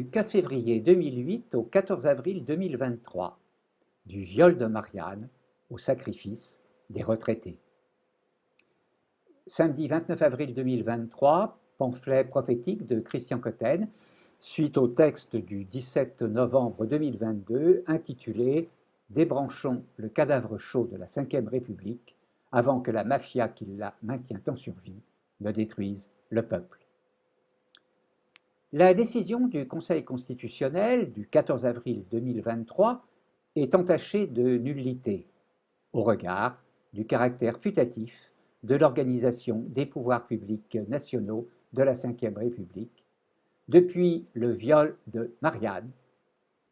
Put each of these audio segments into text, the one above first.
du 4 février 2008 au 14 avril 2023, du viol de Marianne au sacrifice des retraités. Samedi 29 avril 2023, pamphlet prophétique de Christian Cotten, suite au texte du 17 novembre 2022 intitulé Débranchons le cadavre chaud de la Ve République avant que la mafia qui la maintient en survie ne détruise le peuple. La décision du Conseil constitutionnel du 14 avril 2023 est entachée de nullité au regard du caractère putatif de l'organisation des pouvoirs publics nationaux de la Ve République depuis le viol de Marianne,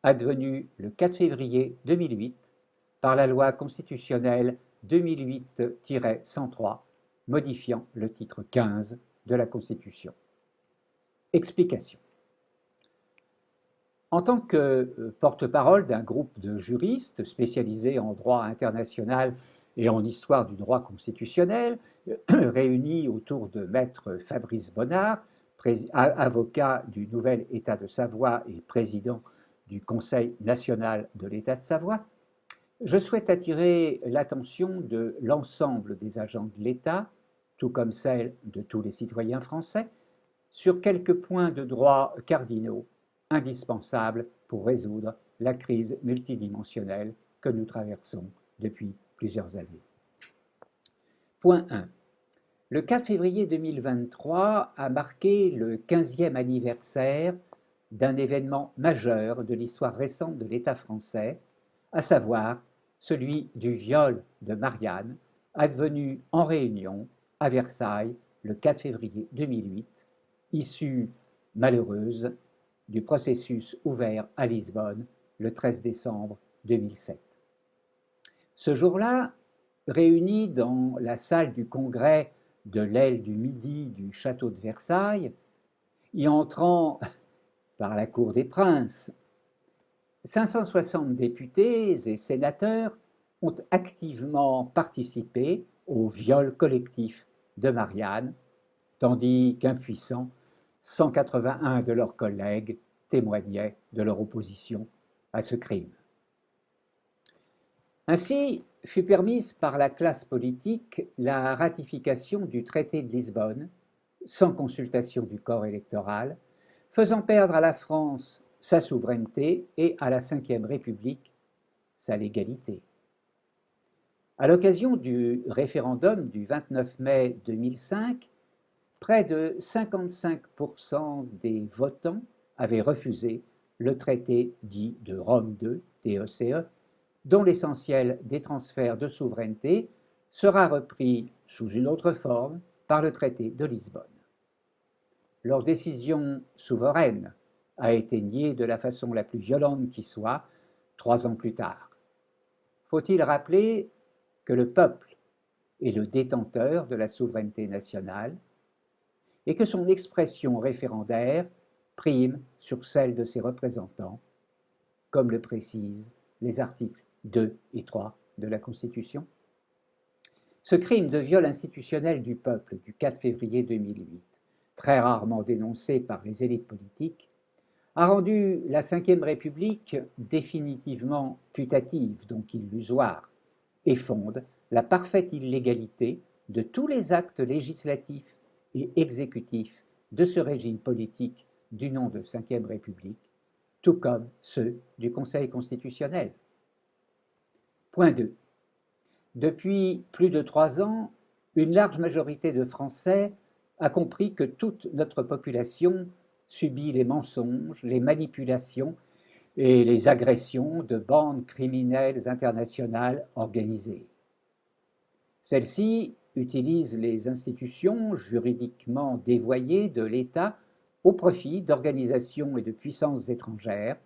advenu le 4 février 2008 par la loi constitutionnelle 2008-103 modifiant le titre 15 de la Constitution. Explication. En tant que euh, porte-parole d'un groupe de juristes spécialisés en droit international et en histoire du droit constitutionnel, réunis autour de maître Fabrice Bonnard, avocat du nouvel État de Savoie et président du Conseil national de l'État de Savoie, je souhaite attirer l'attention de l'ensemble des agents de l'État, tout comme celle de tous les citoyens français, sur quelques points de droit cardinaux indispensables pour résoudre la crise multidimensionnelle que nous traversons depuis plusieurs années. Point 1. Le 4 février 2023 a marqué le 15e anniversaire d'un événement majeur de l'histoire récente de l'État français, à savoir celui du viol de Marianne, advenu en réunion à Versailles le 4 février 2008 issue malheureuse du processus ouvert à Lisbonne le 13 décembre 2007. Ce jour-là, réunis dans la salle du congrès de l'aile du Midi du château de Versailles, y entrant par la cour des princes, 560 députés et sénateurs ont activement participé au viol collectif de Marianne, tandis qu'impuissants, 181 de leurs collègues témoignaient de leur opposition à ce crime. Ainsi fut permise par la classe politique la ratification du traité de Lisbonne, sans consultation du corps électoral, faisant perdre à la France sa souveraineté et à la Ve République sa légalité. À l'occasion du référendum du 29 mai 2005, près de 55% des votants avaient refusé le traité dit de Rome II, TECE, e, dont l'essentiel des transferts de souveraineté sera repris sous une autre forme par le traité de Lisbonne. Leur décision souveraine a été niée de la façon la plus violente qui soit trois ans plus tard. Faut-il rappeler que le peuple est le détenteur de la souveraineté nationale et que son expression référendaire prime sur celle de ses représentants, comme le précisent les articles 2 et 3 de la Constitution. Ce crime de viol institutionnel du peuple du 4 février 2008, très rarement dénoncé par les élites politiques, a rendu la Ve République définitivement putative, donc illusoire, et fonde la parfaite illégalité de tous les actes législatifs et exécutif de ce régime politique du nom de Ve République, tout comme ceux du Conseil constitutionnel. Point 2. Depuis plus de trois ans, une large majorité de Français a compris que toute notre population subit les mensonges, les manipulations et les agressions de bandes criminelles internationales organisées. Celles-ci utilise les institutions juridiquement dévoyées de l'État au profit d'organisations et de puissances étrangères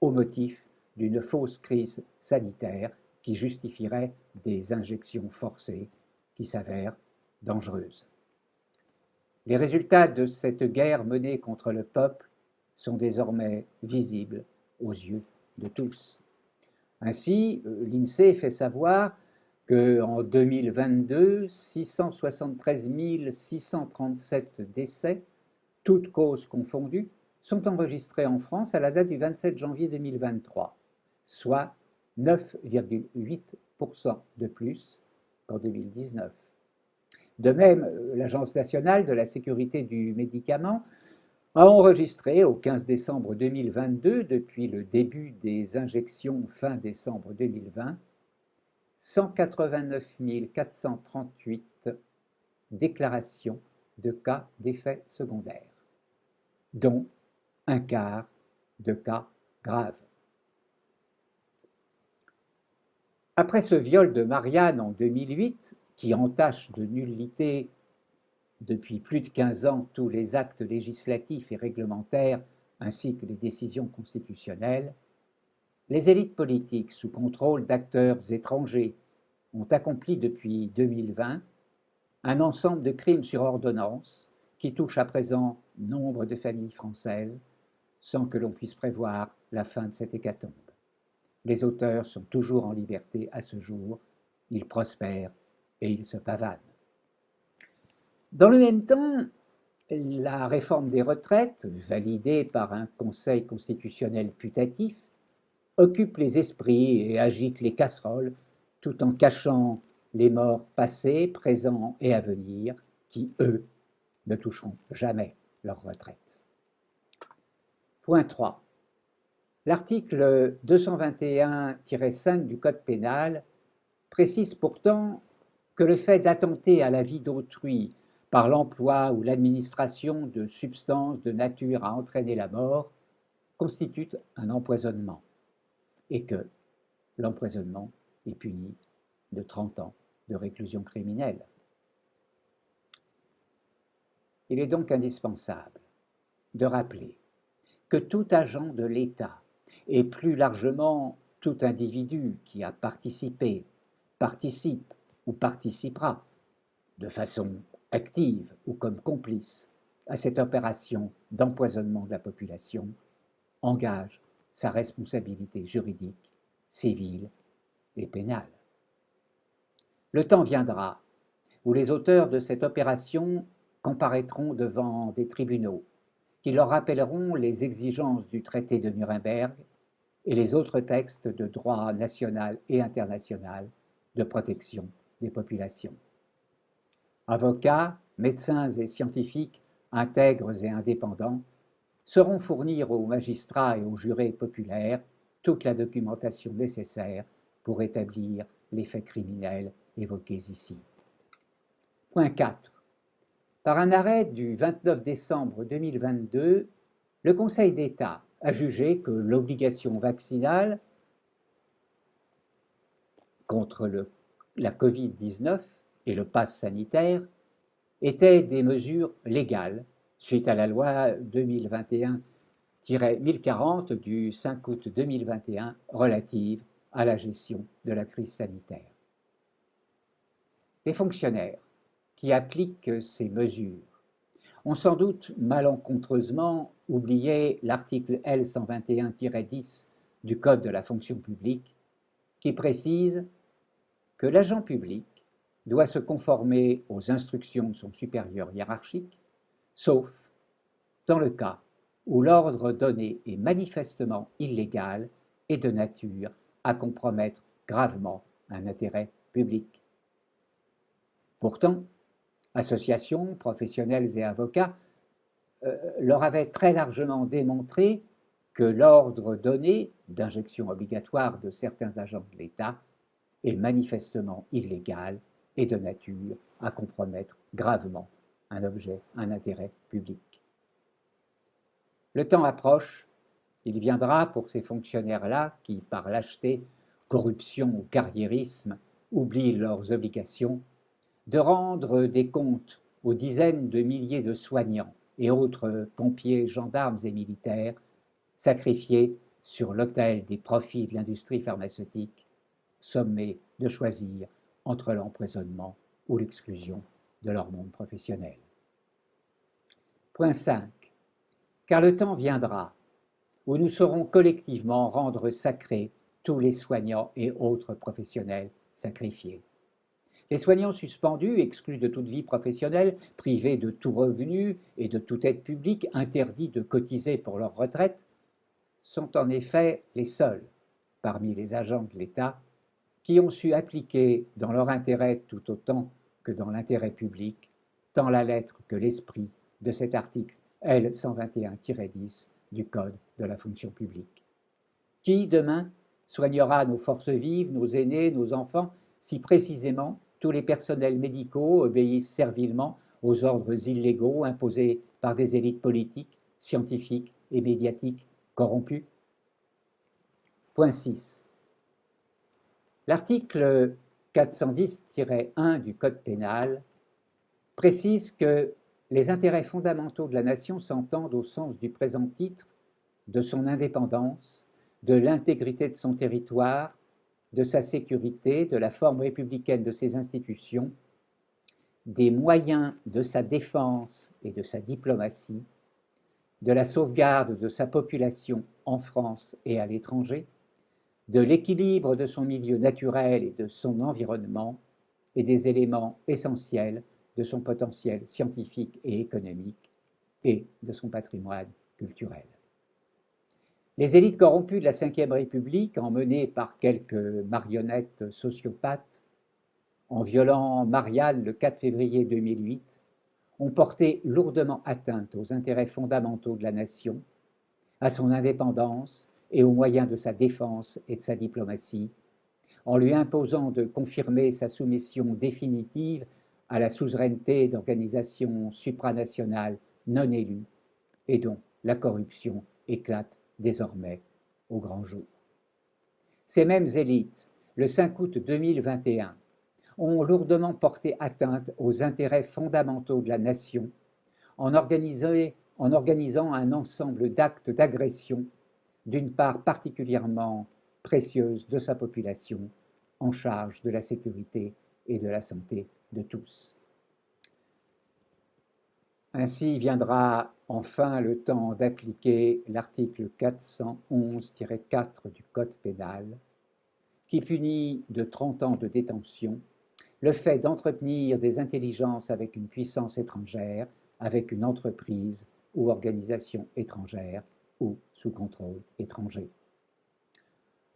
au motif d'une fausse crise sanitaire qui justifierait des injections forcées qui s'avèrent dangereuses. Les résultats de cette guerre menée contre le peuple sont désormais visibles aux yeux de tous. Ainsi, euh, l'INSEE fait savoir qu'en 2022, 673 637 décès, toutes causes confondues, sont enregistrés en France à la date du 27 janvier 2023, soit 9,8% de plus qu'en 2019. De même, l'Agence nationale de la sécurité du médicament a enregistré au 15 décembre 2022, depuis le début des injections fin décembre 2020, 189 438 déclarations de cas d'effets secondaires, dont un quart de cas graves. Après ce viol de Marianne en 2008, qui entache de nullité depuis plus de 15 ans tous les actes législatifs et réglementaires ainsi que les décisions constitutionnelles, les élites politiques sous contrôle d'acteurs étrangers ont accompli depuis 2020 un ensemble de crimes sur ordonnance qui touchent à présent nombre de familles françaises sans que l'on puisse prévoir la fin de cette hécatombe. Les auteurs sont toujours en liberté à ce jour, ils prospèrent et ils se pavanent. Dans le même temps, la réforme des retraites, validée par un Conseil constitutionnel putatif, occupe les esprits et agite les casseroles tout en cachant les morts passés, présents et à venir qui, eux, ne toucheront jamais leur retraite. Point 3. L'article 221-5 du Code pénal précise pourtant que le fait d'attenter à la vie d'autrui par l'emploi ou l'administration de substances de nature à entraîner la mort constitue un empoisonnement et que l'empoisonnement est puni de 30 ans de réclusion criminelle. Il est donc indispensable de rappeler que tout agent de l'État et plus largement tout individu qui a participé, participe ou participera de façon active ou comme complice à cette opération d'empoisonnement de la population engage sa responsabilité juridique, civile et pénale. Le temps viendra où les auteurs de cette opération comparaîtront devant des tribunaux qui leur rappelleront les exigences du traité de Nuremberg et les autres textes de droit national et international de protection des populations. Avocats, médecins et scientifiques intègres et indépendants sauront fournir aux magistrats et aux jurés populaires toute la documentation nécessaire pour établir les faits criminels évoqués ici. Point 4. Par un arrêt du 29 décembre 2022, le Conseil d'État a jugé que l'obligation vaccinale contre la Covid-19 et le pass sanitaire étaient des mesures légales suite à la loi 2021-1040 du 5 août 2021 relative à la gestion de la crise sanitaire. Les fonctionnaires qui appliquent ces mesures ont sans doute malencontreusement oublié l'article L121-10 du Code de la fonction publique qui précise que l'agent public doit se conformer aux instructions de son supérieur hiérarchique, sauf dans le cas où l'ordre donné est manifestement illégal et de nature à compromettre gravement un intérêt public. Pourtant, associations, professionnels et avocats euh, leur avaient très largement démontré que l'ordre donné d'injection obligatoire de certains agents de l'État est manifestement illégal et de nature à compromettre gravement un objet, un intérêt public. Le temps approche, il viendra pour ces fonctionnaires-là qui, par lâcheté, corruption ou carriérisme, oublient leurs obligations, de rendre des comptes aux dizaines de milliers de soignants et autres pompiers, gendarmes et militaires sacrifiés sur l'autel des profits de l'industrie pharmaceutique, sommés de choisir entre l'empoisonnement ou l'exclusion de leur monde professionnel. Point 5. Car le temps viendra où nous saurons collectivement rendre sacrés tous les soignants et autres professionnels sacrifiés. Les soignants suspendus, exclus de toute vie professionnelle, privés de tout revenu et de toute aide publique, interdits de cotiser pour leur retraite, sont en effet les seuls, parmi les agents de l'État, qui ont su appliquer dans leur intérêt tout autant que dans l'intérêt public, tant la lettre que l'esprit de cet article L 121-10 du Code de la fonction publique. Qui, demain, soignera nos forces vives, nos aînés, nos enfants, si précisément tous les personnels médicaux obéissent servilement aux ordres illégaux imposés par des élites politiques, scientifiques et médiatiques corrompues? Point 6. L'article 410-1 du Code pénal précise que les intérêts fondamentaux de la nation s'entendent au sens du présent titre de son indépendance, de l'intégrité de son territoire, de sa sécurité, de la forme républicaine de ses institutions, des moyens de sa défense et de sa diplomatie, de la sauvegarde de sa population en France et à l'étranger, de l'équilibre de son milieu naturel et de son environnement, et des éléments essentiels de son potentiel scientifique et économique et de son patrimoine culturel. Les élites corrompues de la Ve République, emmenées par quelques marionnettes sociopathes, en violant Marianne le 4 février 2008, ont porté lourdement atteinte aux intérêts fondamentaux de la nation, à son indépendance et aux moyens de sa défense et de sa diplomatie, en lui imposant de confirmer sa soumission définitive à la suzeraineté d'organisations supranationales non élues et dont la corruption éclate désormais au grand jour. Ces mêmes élites, le 5 août 2021, ont lourdement porté atteinte aux intérêts fondamentaux de la nation en, en organisant un ensemble d'actes d'agression d'une part particulièrement précieuse de sa population en charge de la sécurité et de la santé de tous. Ainsi viendra enfin le temps d'appliquer l'article 411-4 du Code pénal, qui punit de 30 ans de détention le fait d'entretenir des intelligences avec une puissance étrangère, avec une entreprise ou organisation étrangère ou sous contrôle étranger.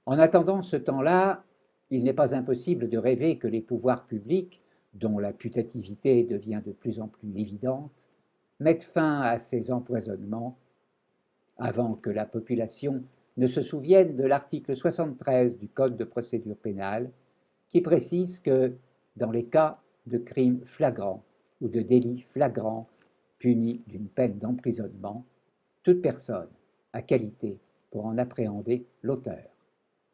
En attendant ce temps-là, il n'est pas impossible de rêver que les pouvoirs publics, dont la putativité devient de plus en plus évidente, mettent fin à ces empoisonnements avant que la population ne se souvienne de l'article 73 du Code de procédure pénale qui précise que dans les cas de crimes flagrants ou de délits flagrants punis d'une peine d'emprisonnement, toute personne a qualité pour en appréhender l'auteur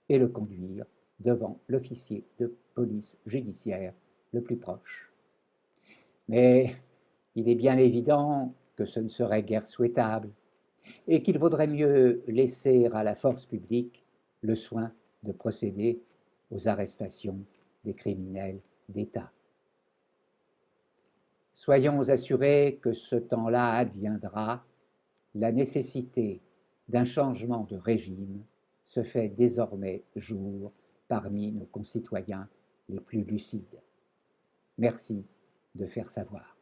et le conduire devant l'officier de police judiciaire le plus proche. Mais il est bien évident que ce ne serait guère souhaitable et qu'il vaudrait mieux laisser à la force publique le soin de procéder aux arrestations des criminels d'État. Soyons assurés que ce temps-là adviendra, la nécessité d'un changement de régime se fait désormais jour parmi nos concitoyens les plus lucides. Merci de faire savoir.